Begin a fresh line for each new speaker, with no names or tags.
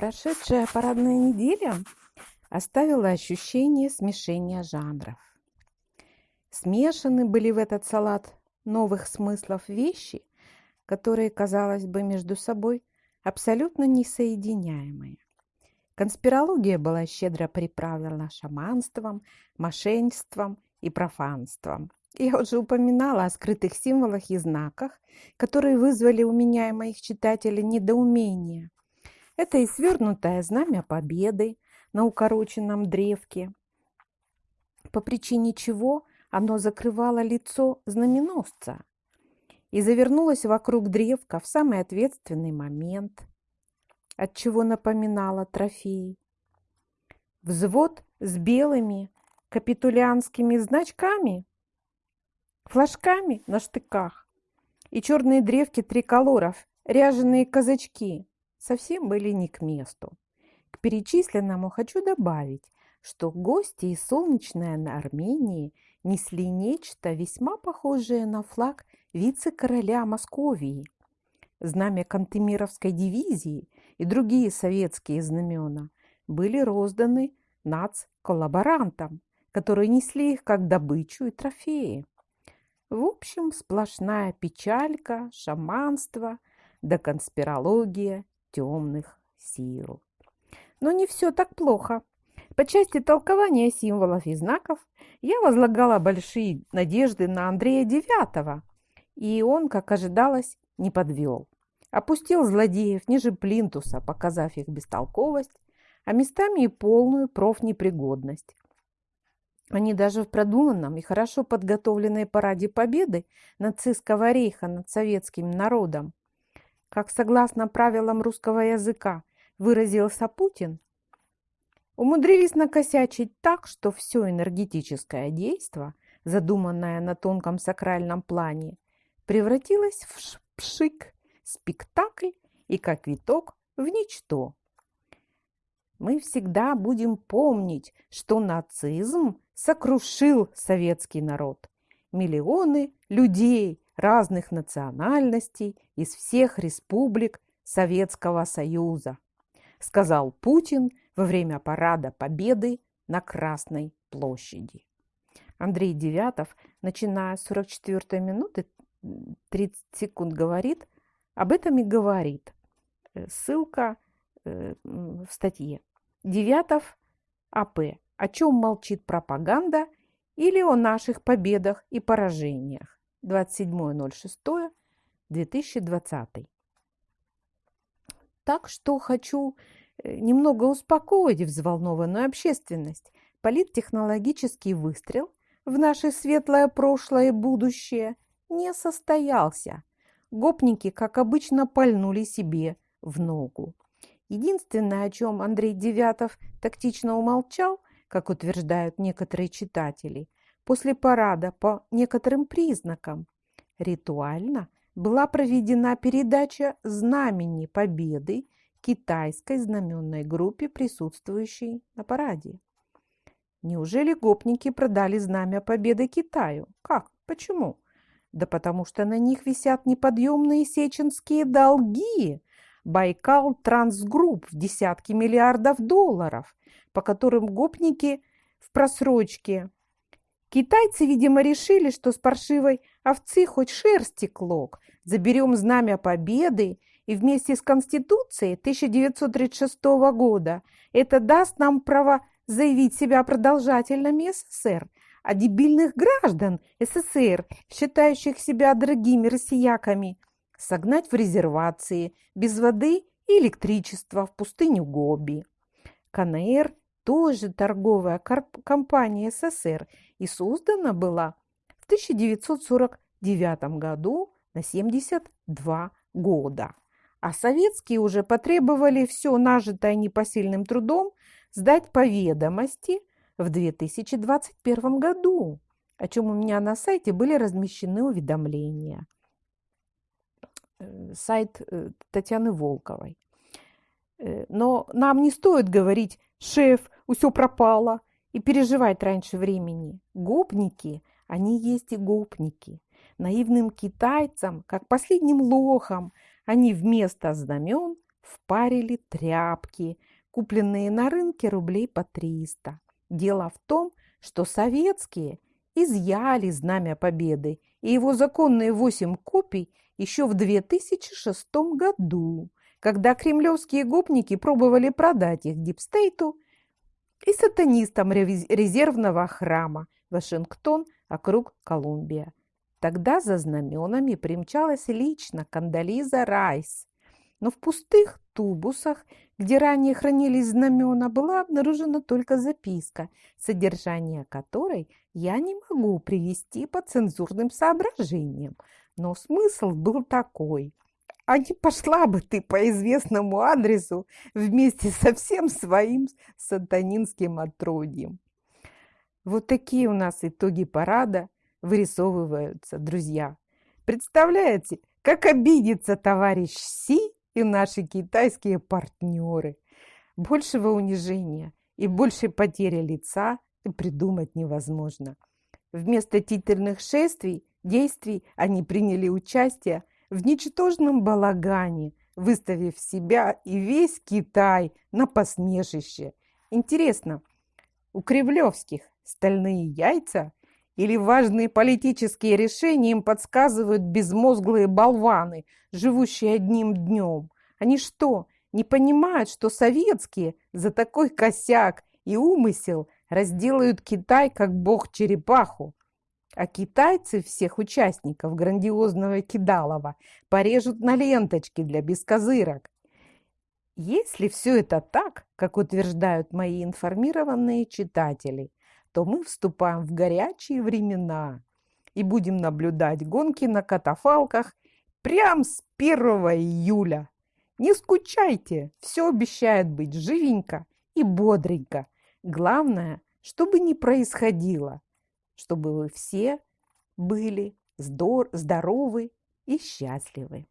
Прошедшая парадная неделя оставила ощущение смешения жанров. Смешаны были в этот салат новых смыслов вещи, которые, казалось бы, между собой абсолютно несоединяемые. Конспирология была щедро приправлена шаманством, мошенничеством и профанством. Я уже упоминала о скрытых символах и знаках, которые вызвали у меня и моих читателей недоумение. Это и свернутое знамя победы на укороченном древке, по причине чего оно закрывало лицо знаменосца и завернулось вокруг древка в самый ответственный момент, от чего напоминало трофей. Взвод с белыми капитулянскими значками, флажками на штыках и черные древки триколоров, ряженые казачки совсем были не к месту. К перечисленному хочу добавить, что гости из солнечной Армении несли нечто весьма похожее на флаг вице-короля Московии. Знамя Кантемировской дивизии и другие советские знамена были розданы нац-коллаборантам, которые несли их как добычу и трофеи. В общем, сплошная печалька, шаманство да конспирология темных сил. Но не все так плохо. По части толкования символов и знаков я возлагала большие надежды на Андрея Девятого, и он, как ожидалось, не подвел. Опустил злодеев ниже плинтуса, показав их бестолковость, а местами и полную профнепригодность. Они даже в продуманном и хорошо подготовленной параде победы нацистского рейха над советским народом как согласно правилам русского языка выразился Путин, умудрились накосячить так, что все энергетическое действо, задуманное на тонком сакральном плане, превратилось в пшик, спектакль и, как виток, в ничто. Мы всегда будем помнить, что нацизм сокрушил советский народ. Миллионы людей разных национальностей из всех республик Советского Союза, сказал Путин во время парада Победы на Красной площади. Андрей Девятов, начиная с 44 минуты 30 секунд, говорит, об этом и говорит. Э, ссылка э, в статье. Девятов АП. О чем молчит пропаганда или о наших победах и поражениях. 27.06.2020. Так что хочу э, немного успокоить взволнованную общественность. Политтехнологический выстрел в наше светлое прошлое и будущее не состоялся. Гопники, как обычно, пальнули себе в ногу. Единственное, о чем Андрей Девятов тактично умолчал, как утверждают некоторые читатели – После парада по некоторым признакам ритуально была проведена передача знамени победы китайской знаменной группе, присутствующей на параде. Неужели гопники продали знамя победы Китаю? Как? Почему? Да потому что на них висят неподъемные сеченские долги. Байкал Трансгрупп в десятки миллиардов долларов, по которым гопники в просрочке Китайцы, видимо, решили, что с паршивой овцы хоть шерсти клок. Заберем знамя победы и вместе с Конституцией 1936 года это даст нам право заявить себя продолжательными СССР, а дебильных граждан СССР, считающих себя дорогими россияками, согнать в резервации без воды и электричества в пустыню Гоби. КНР тоже торговая компания СССР и создана была в 1949 году на 72 года. А советские уже потребовали все нажитое непосильным трудом сдать по ведомости в 2021 году, о чем у меня на сайте были размещены уведомления. Э, сайт э, Татьяны Волковой. Э, но нам не стоит говорить «шеф, все пропало» и переживать раньше времени. Гопники, они есть и гопники. Наивным китайцам, как последним лохам, они вместо знамен впарили тряпки, купленные на рынке рублей по 300. Дело в том, что советские изъяли знамя победы и его законные восемь копий еще в 2006 году, когда кремлевские гопники пробовали продать их Дипстейту и сатанистам резервного храма Вашингтон, округ Колумбия. Тогда за знаменами примчалась лично Кандализа Райс, но в пустых тубусах, где ранее хранились знамена, была обнаружена только записка, содержание которой я не могу привести по цензурным соображениям. Но смысл был такой. А не пошла бы ты по известному адресу вместе со всем своим сатанинским отродьем. Вот такие у нас итоги парада вырисовываются, друзья. Представляете, как обидится товарищ Си и наши китайские партнеры. Большего унижения и большей потери лица придумать невозможно. Вместо титульных шествий, действий они приняли участие в ничтожном балагане, выставив себя и весь Китай на посмешище. Интересно, у Кремлевских стальные яйца или важные политические решения им подсказывают безмозглые болваны, живущие одним днем? Они что, не понимают, что советские за такой косяк и умысел разделают Китай как бог-черепаху? А китайцы всех участников грандиозного кидалова порежут на ленточки для бескозырок. Если все это так, как утверждают мои информированные читатели, то мы вступаем в горячие времена и будем наблюдать гонки на катафалках прямо с 1 июля. Не скучайте, все обещает быть живенько и бодренько. Главное, чтобы не происходило, чтобы вы все были здоровы и счастливы.